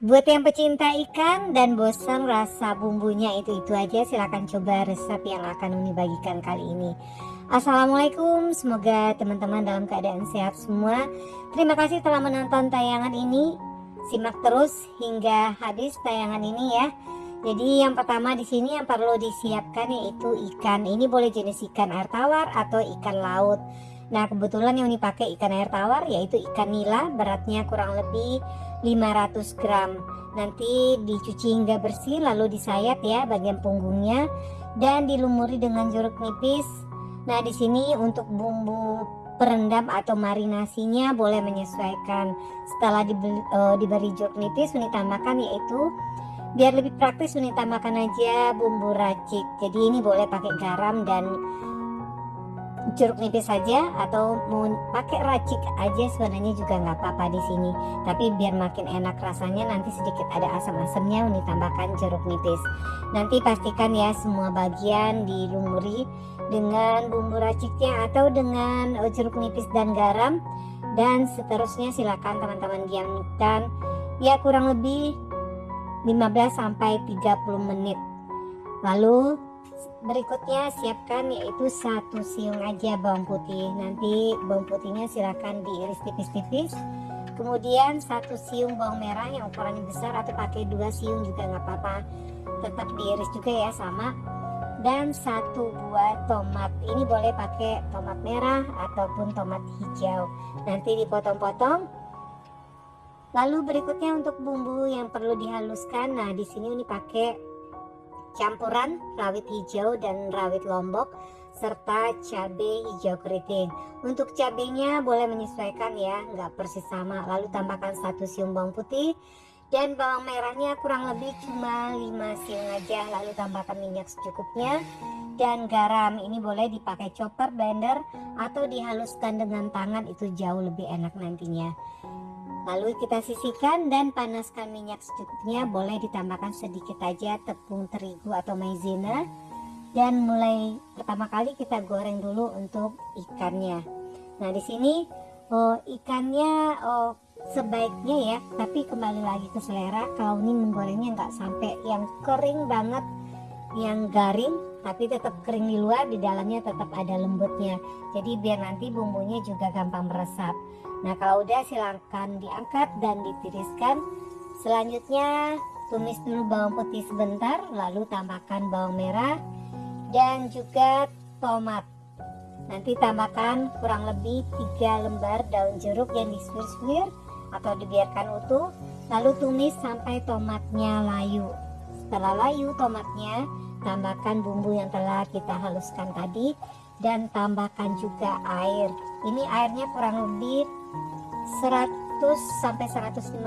Buat yang pecinta ikan dan bosan rasa bumbunya itu-itu aja silahkan coba resep yang akan Uni bagikan kali ini Assalamualaikum semoga teman-teman dalam keadaan sehat semua Terima kasih telah menonton tayangan ini Simak terus hingga habis tayangan ini ya jadi yang pertama di sini yang perlu disiapkan yaitu ikan. Ini boleh jenis ikan air tawar atau ikan laut. Nah kebetulan yang dipakai ikan air tawar yaitu ikan nila beratnya kurang lebih 500 gram. Nanti dicuci hingga bersih lalu disayat ya bagian punggungnya dan dilumuri dengan jeruk nipis. Nah di sini untuk bumbu perendam atau marinasinya boleh menyesuaikan. Setelah dibeli, uh, diberi jeruk nipis, ini tambahkan yaitu biar lebih praktis Uni tambahkan aja bumbu racik jadi ini boleh pakai garam dan jeruk nipis saja atau mau pakai racik aja sebenarnya juga nggak apa-apa di sini. Tapi biar makin enak rasanya nanti sedikit ada asam-asamnya Uni tambahkan jeruk nipis. Nanti pastikan ya semua bagian dilumuri dengan bumbu raciknya atau dengan eh, jeruk nipis dan garam. Dan seterusnya silakan teman-teman diamkan ya kurang lebih 15 sampai 30 menit. Lalu berikutnya siapkan yaitu satu siung aja bawang putih. Nanti bawang putihnya silahkan diiris tipis-tipis. Kemudian satu siung bawang merah yang ukurannya besar atau pakai dua siung juga nggak apa-apa. Tetap diiris juga ya sama. Dan satu buah tomat. Ini boleh pakai tomat merah ataupun tomat hijau. Nanti dipotong-potong Lalu berikutnya untuk bumbu yang perlu dihaluskan. Nah, di sini ini pakai campuran rawit hijau dan rawit lombok serta cabai hijau keriting. Untuk cabenya boleh menyesuaikan ya, nggak persis sama. Lalu tambahkan satu siung bawang putih dan bawang merahnya kurang lebih cuma 5 siung aja. Lalu tambahkan minyak secukupnya dan garam. Ini boleh dipakai chopper, blender atau dihaluskan dengan tangan itu jauh lebih enak nantinya. Lalu kita sisihkan dan panaskan minyak secukupnya. Boleh ditambahkan sedikit aja tepung terigu atau maizena. Dan mulai pertama kali kita goreng dulu untuk ikannya. Nah di sini oh, ikannya oh, sebaiknya ya, tapi kembali lagi ke selera. Kalau ini menggorengnya nggak sampai yang kering banget, yang garing, tapi tetap kering di luar, di dalamnya tetap ada lembutnya. Jadi biar nanti bumbunya juga gampang meresap. Nah kalau udah silahkan diangkat dan ditiriskan. Selanjutnya tumis dulu bawang putih sebentar, lalu tambahkan bawang merah dan juga tomat. Nanti tambahkan kurang lebih 3 lembar daun jeruk yang disuir-suir atau dibiarkan utuh. Lalu tumis sampai tomatnya layu. Setelah layu tomatnya, tambahkan bumbu yang telah kita haluskan tadi dan tambahkan juga air. Ini airnya kurang lebih 100 sampai 150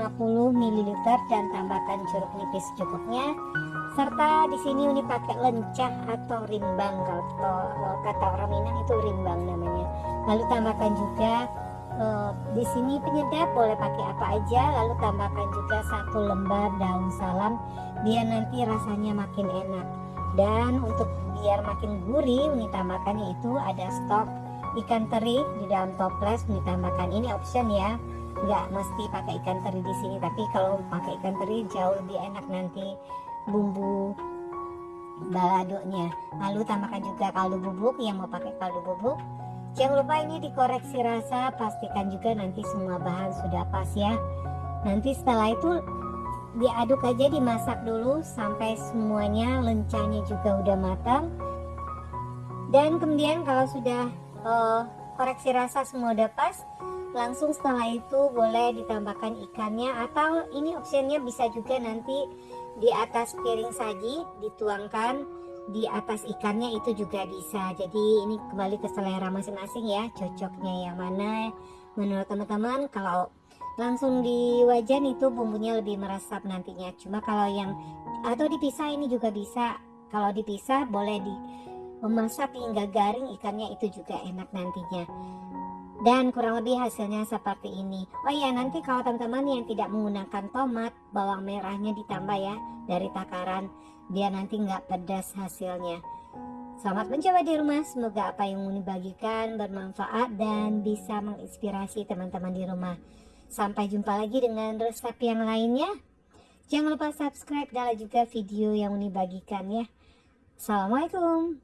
ml dan tambahkan jeruk nipis cukupnya. Serta di sini ini pakai lencah atau rimbang. Kalau kata orang Minang itu rimbang namanya. Lalu tambahkan juga di sini penyedap boleh pakai apa aja lalu tambahkan juga satu lembar daun salam biar nanti rasanya makin enak. Dan untuk biar makin gurih ini tambahkan yaitu ada stok ikan teri di dalam toples. Ditambahkan ini option ya. Nggak mesti pakai ikan teri di sini tapi kalau pakai ikan teri jauh lebih enak nanti bumbu baladonya lalu tambahkan juga kaldu bubuk yang mau pakai kaldu bubuk jangan lupa ini dikoreksi rasa pastikan juga nanti semua bahan sudah pas ya. Nanti setelah itu diaduk aja dimasak dulu sampai semuanya lencanya juga udah matang. Dan kemudian kalau sudah uh, koreksi rasa semua udah pas langsung setelah itu boleh ditambahkan ikannya atau ini optionnya bisa juga nanti di atas piring saji dituangkan di atas ikannya itu juga bisa. Jadi ini kembali ke selera masing-masing ya cocoknya yang mana. Menurut teman-teman kalau langsung di wajan itu bumbunya lebih meresap nantinya. Cuma kalau yang atau dipisah ini juga bisa. Kalau dipisah boleh di memasak hingga garing ikannya itu juga enak nantinya. Dan kurang lebih hasilnya seperti ini. Oh ya nanti kalau teman-teman yang tidak menggunakan tomat bawang merahnya ditambah ya dari takaran. Biar nanti nggak pedas hasilnya. Selamat mencoba di rumah. Semoga apa yang Muni bagikan bermanfaat dan bisa menginspirasi teman-teman di rumah. Sampai jumpa lagi dengan resep yang lainnya. Jangan lupa subscribe dan juga video yang Uni bagikan ya. Assalamualaikum.